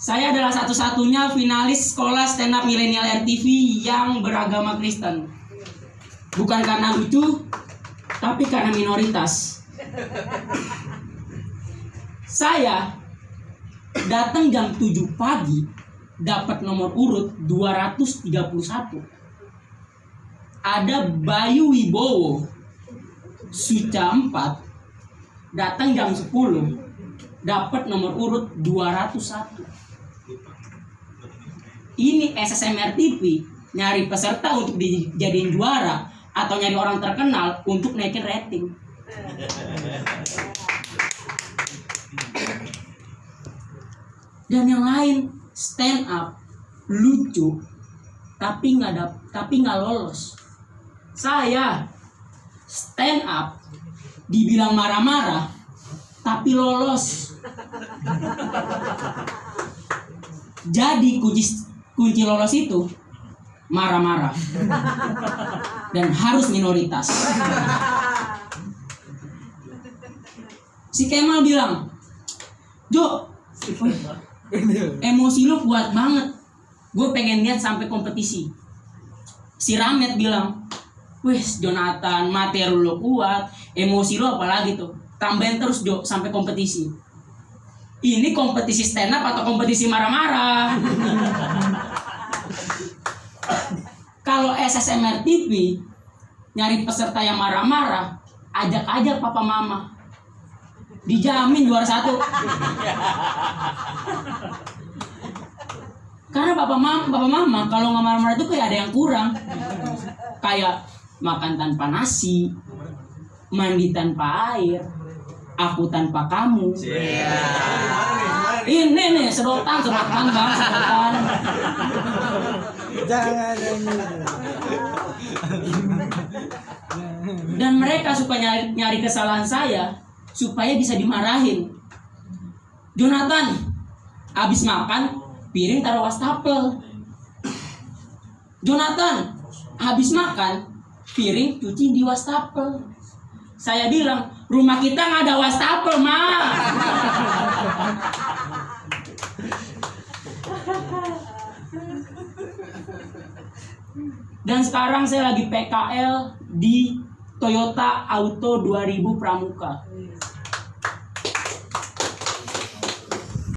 Saya adalah satu-satunya finalis sekolah stand up milenial RTV yang beragama Kristen. Bukan karena lucu, tapi karena minoritas. Saya datang jam 7 pagi dapat nomor urut 231. Ada Bayu Wibowo Suca 4 datang jam 10 dapat nomor urut 201 ini SSMR TV nyari peserta untuk dijadiin juara atau nyari orang terkenal untuk naikin rating. Dan yang lain stand up lucu tapi nggak ada tapi nggak lolos. Saya stand up dibilang marah-marah tapi lolos jadi kunci kunci lolos itu marah-marah. Dan harus minoritas. Si Kemal bilang Jo emosi lu kuat banget. Gue pengen lihat sampai kompetisi. Si Ramet bilang wes Jonathan materi lu kuat emosi lu apalagi tuh. Tambahin terus Jo sampai kompetisi ini kompetisi stand up atau kompetisi marah-marah? Kalau SSMR TV nyari peserta yang marah-marah ajak aja papa mama. Dijamin juara satu. Karena bapak mama bapak mama kalau nggak marah-marah itu kayak ada yang kurang. Kayak makan tanpa nasi mandi tanpa air aku tanpa kamu ini nih sedotan sedotan bang sedotan. Jangan dan mereka suka nyari, nyari kesalahan saya supaya bisa dimarahin. Jonathan habis makan piring taruh wastafel. Jonathan habis makan piring cuci di wastafel. Saya bilang rumah kita nggak ada wastafel mah dan sekarang saya lagi PKL di Toyota Auto 2000 Pramuka